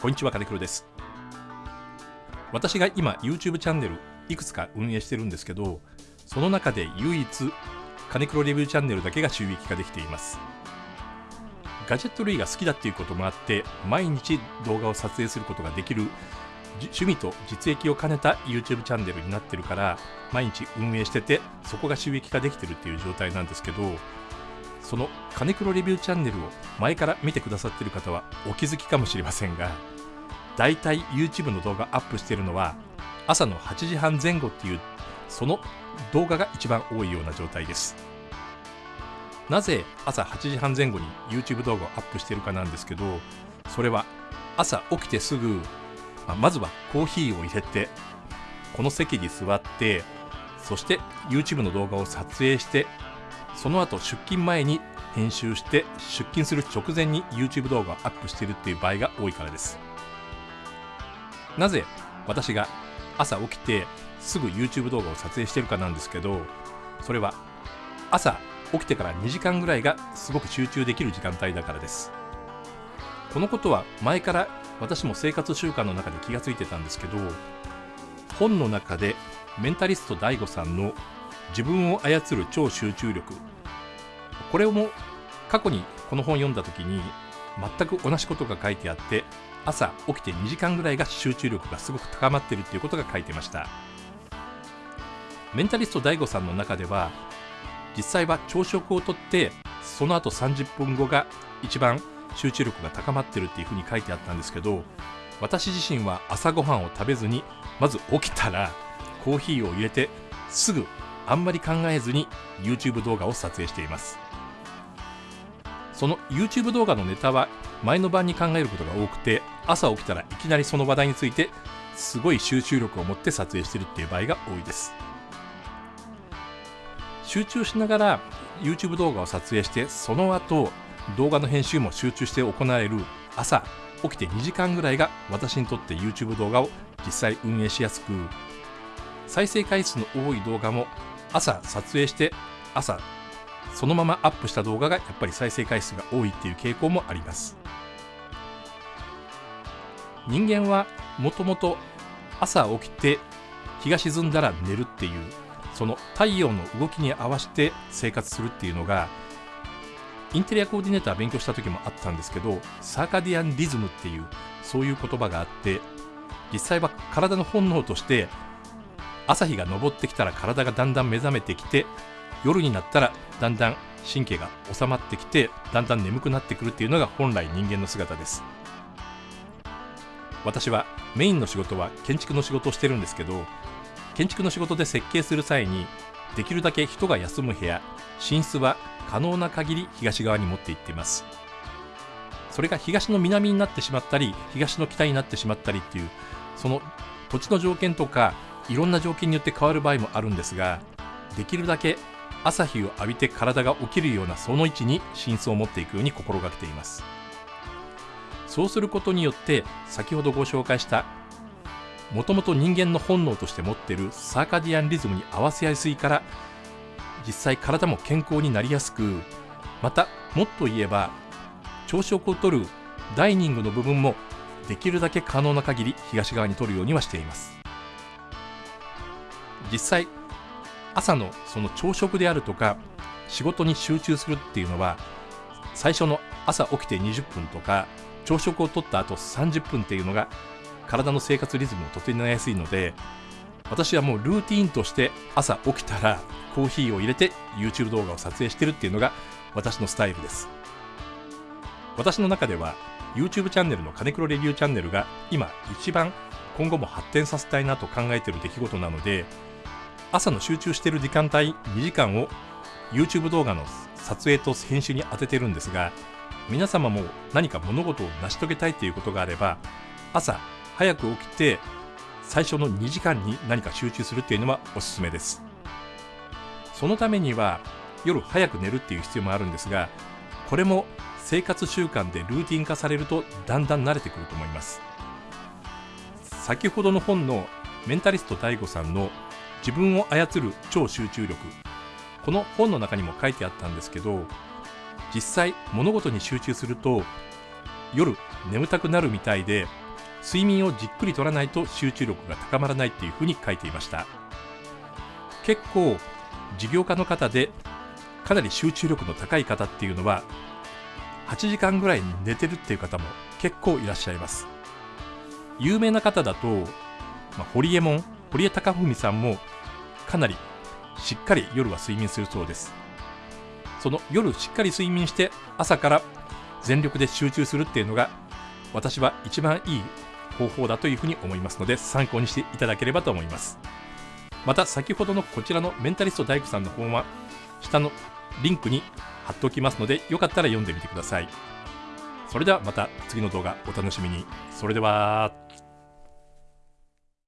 こんにちは金黒です。私が今 YouTube チャンネルいくつか運営してるんですけどその中で唯一金黒レビューチャンネルだけが収益化できています。ガジェット類が好きだっていうこともあって毎日動画を撮影することができる趣味と実益を兼ねた YouTube チャンネルになってるから毎日運営しててそこが収益化できてるっていう状態なんですけどその金黒レビューチャンネルを前から見てくださってる方はお気づきかもしれませんがだいたい YouTube の動画アップしてるのは朝の8時半前後っていうその動画が一番多いような状態です。なぜ朝8時半前後に YouTube 動画をアップしてるかなんですけどそれは朝起きてすぐまあ、まずはコーヒーを入れてこの席に座ってそして YouTube の動画を撮影してその後出勤前に編集して出勤する直前に YouTube 動画をアップしているっていう場合が多いからです。なぜ私が朝起きてすぐ YouTube 動画を撮影してるかなんですけどそれは朝起きてから2時間ぐらいがすごく集中できる時間帯だからです。このことは前から私も生活習慣の中で気がついてたんですけど本の中でメンタリスト DAIGO さんの自分を操る超集中力。これも過去にこの本を読んだ時に全く同じことが書いてあって朝起きて2時間ぐらいが集中力がすごく高まってるっていうことが書いてました。メンタリスト DAIGO さんの中では実際は朝食をとってその後30分後が一番集中力が高まってるっていうふうに書いてあったんですけど私自身は朝ごはんを食べずにまず起きたらコーヒーを入れてすぐあんまり考えずに YouTube 動画を撮影しています。その YouTube 動画のネタは前の晩に考えることが多くて朝起きたらいきなりその話題についてすごい集中力を持って撮影してるっていう場合が多いです。集中しながら YouTube 動画を撮影してその後動画の編集も集中して行われる朝起きて2時間ぐらいが私にとって YouTube 動画を実際運営しやすく再生回数の多い動画も朝撮影して朝そのままアップした動画がやっぱり再生回数が多いっていう傾向もあります。人間はもともと朝起きて日が沈んだら寝るっていうその太陽の動きに合わせて生活するっていうのがインテリアコーディネーター勉強した時もあったんですけどサーカディアンリズムっていうそういう言葉があって実際は体の本能として朝日が昇ってきたら体がだんだん目覚めてきて夜になったらだんだん神経が収まってきてだんだん眠くなってくるっていうのが本来人間の姿です。私はメインの仕事は建築の仕事をしてるんですけど建築の仕事で設計する際にできるだけ人が休む部屋寝室は可能な限り東側に持っていっています。それが東の南になってしまったり東の北になってしまったりっていうその土地の条件とかいろんな条件によって変わる場合もあるんですができるだけ朝日を浴びて体が起きるようなその位置に寝室を持っていくように心がけています。そうすることによって先ほどご紹介したもともと人間の本能として持っているサーカディアンリズムに合わせやすいから実際体も健康になりやすくまたもっと言えば朝食をとるダイニングの部分もできるだけ可能な限り東側に取るようにはしています。実際朝のその朝食であるとか仕事に集中するっていうのは最初の朝起きて20分とか朝食をとった後30分っていうのが体の生活リズムを整えやすいので私はもうルーティーンとして朝起きたらコーヒーを入れて YouTube 動画を撮影してるっていうのが私のスタイルです。私の中では YouTube チャンネルの金黒レビューチャンネルが今一番今後も発展させたいなと考えている出来事なので朝の集中している時間帯2時間を YouTube 動画の撮影と編集に当ててるんですが皆様も何か物事を成し遂げたいということがあれば朝早く起きて最初の2時間に何か集中するっていうのはおすすめです。そのためには夜早く寝るっていう必要もあるんですがこれも生活習慣でルーティン化されるとだんだん慣れてくると思います。先ほどの本のメンタリスト DAIGO さんの自分を操る超集中力。この本の中にも書いてあったんですけど実際物事に集中すると夜眠たくなるみたいで睡眠をじっくりとらないと集中力が高まらないっていうふうに書いていました。結構事業家の方でかなり集中力の高い方っていうのは8時間ぐらい寝てるっていう方も結構いらっしゃいます。有名な方だと、まあ、堀江門堀江貴文さんもかなりしっかり夜は睡眠するそうです。その夜しっかり睡眠して朝から全力で集中するっていうのが私は一番いい方法だというふうに思いますので参考にしていただければと思います。また先ほどのこちらのメンタリスト大工さんの本は下のリンクに貼っておきますのでよかったら読んでみてください。それではまた次の動画お楽しみに。それでは。